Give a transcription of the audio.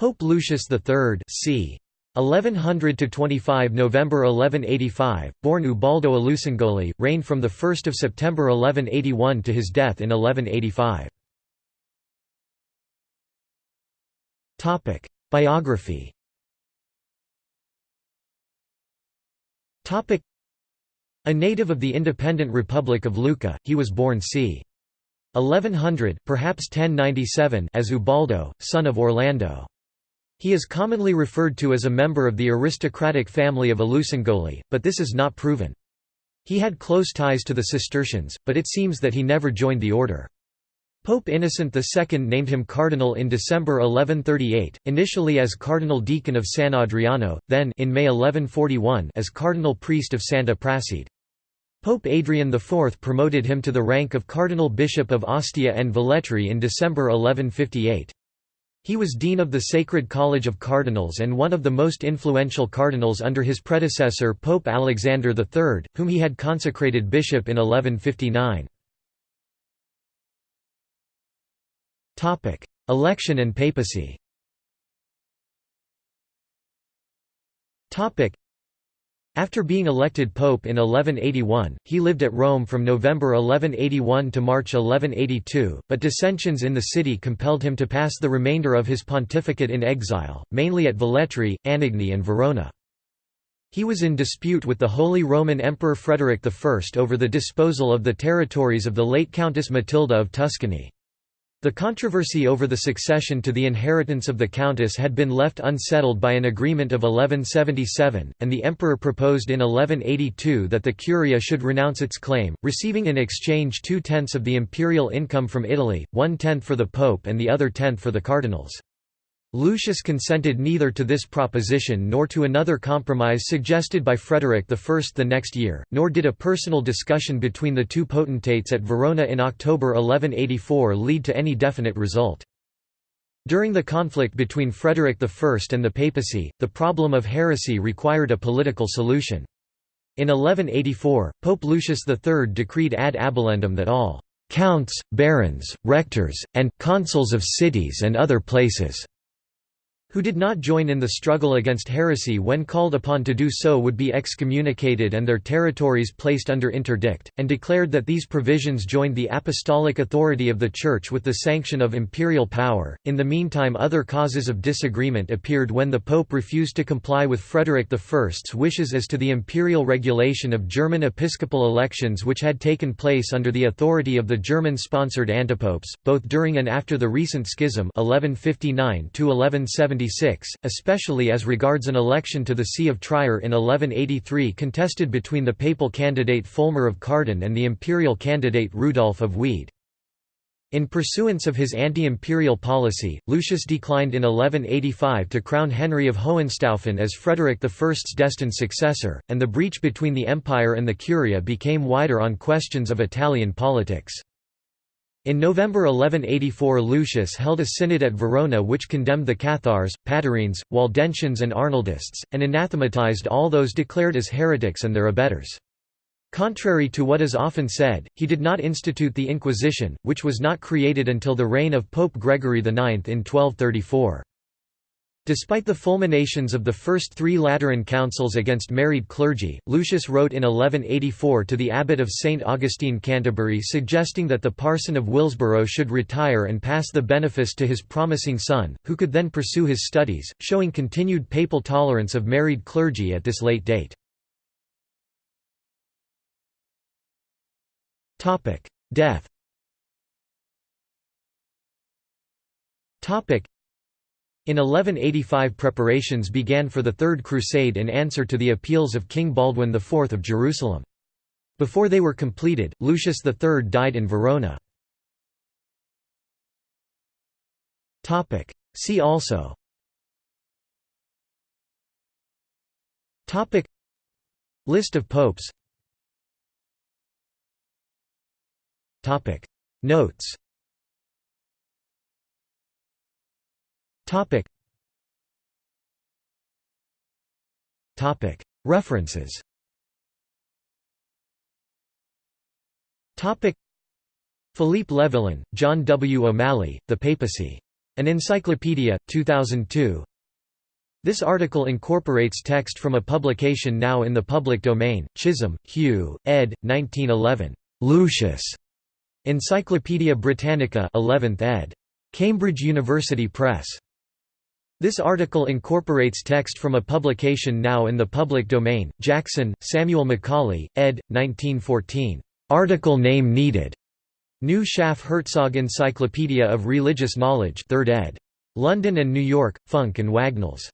Pope Lucius III c. 1100 to 25 November 1185, born Ubaldo Allucingoli, reigned from the 1st of September 1181 to his death in 1185. Topic: Biography. Topic: A native of the independent Republic of Lucca, he was born c. 1100, perhaps 1097, as Ubaldo, son of Orlando. He is commonly referred to as a member of the aristocratic family of Allucingoli, but this is not proven. He had close ties to the Cistercians, but it seems that he never joined the order. Pope Innocent II named him cardinal in December 1138, initially as cardinal deacon of San Adriano, then in May 1141 as cardinal priest of Santa Prassede. Pope Adrian IV promoted him to the rank of cardinal bishop of Ostia and Velletri in December 1158. He was dean of the Sacred College of Cardinals and one of the most influential cardinals under his predecessor Pope Alexander III, whom he had consecrated bishop in 1159. Election and papacy after being elected pope in 1181, he lived at Rome from November 1181 to March 1182, but dissensions in the city compelled him to pass the remainder of his pontificate in exile, mainly at Velletri, Anagni and Verona. He was in dispute with the Holy Roman Emperor Frederick I over the disposal of the territories of the late Countess Matilda of Tuscany. The controversy over the succession to the inheritance of the countess had been left unsettled by an agreement of 1177, and the emperor proposed in 1182 that the curia should renounce its claim, receiving in exchange two-tenths of the imperial income from Italy, one-tenth for the pope and the other tenth for the cardinals. Lucius consented neither to this proposition nor to another compromise suggested by Frederick I the next year, nor did a personal discussion between the two potentates at Verona in October 1184 lead to any definite result. During the conflict between Frederick I and the papacy, the problem of heresy required a political solution. In 1184, Pope Lucius III decreed ad abolendum that all «counts, barons, rectors, and consuls of cities and other places» who did not join in the struggle against heresy when called upon to do so would be excommunicated and their territories placed under interdict, and declared that these provisions joined the apostolic authority of the Church with the sanction of imperial power. In the meantime, other causes of disagreement appeared when the Pope refused to comply with Frederick I's wishes as to the imperial regulation of German episcopal elections, which had taken place under the authority of the German sponsored antipopes, both during and after the recent schism. 1159 especially as regards an election to the See of Trier in 1183 contested between the papal candidate Folmar of Karden and the imperial candidate Rudolf of Wied. In pursuance of his anti-imperial policy, Lucius declined in 1185 to crown Henry of Hohenstaufen as Frederick I's destined successor, and the breach between the empire and the curia became wider on questions of Italian politics. In November 1184 Lucius held a synod at Verona which condemned the Cathars, Patarines, Waldensians and Arnoldists, and anathematized all those declared as heretics and their abettors. Contrary to what is often said, he did not institute the Inquisition, which was not created until the reign of Pope Gregory IX in 1234. Despite the fulminations of the first three Lateran councils against married clergy, Lucius wrote in 1184 to the abbot of St. Augustine Canterbury suggesting that the parson of Willsborough should retire and pass the benefice to his promising son, who could then pursue his studies, showing continued papal tolerance of married clergy at this late date. Death in 1185 preparations began for the Third Crusade in answer to the appeals of King Baldwin IV of Jerusalem. Before they were completed, Lucius III died in Verona. See also List of popes Notes Topic. Topic. References. Topic. Philippe Levillain, John W. O'Malley, The Papacy. An Encyclopedia, 2002 This article incorporates text from a publication now in the public domain, Chisholm, Hugh, ed. 1911. Lucius. Encyclopædia Britannica 11th ed. Cambridge University Press. This article incorporates text from a publication now in the public domain, Jackson, Samuel Macaulay, ed. 1914. Article name needed. New Schaff Herzog Encyclopedia of Religious Knowledge 3rd ed. London and New York, Funk and Wagnalls.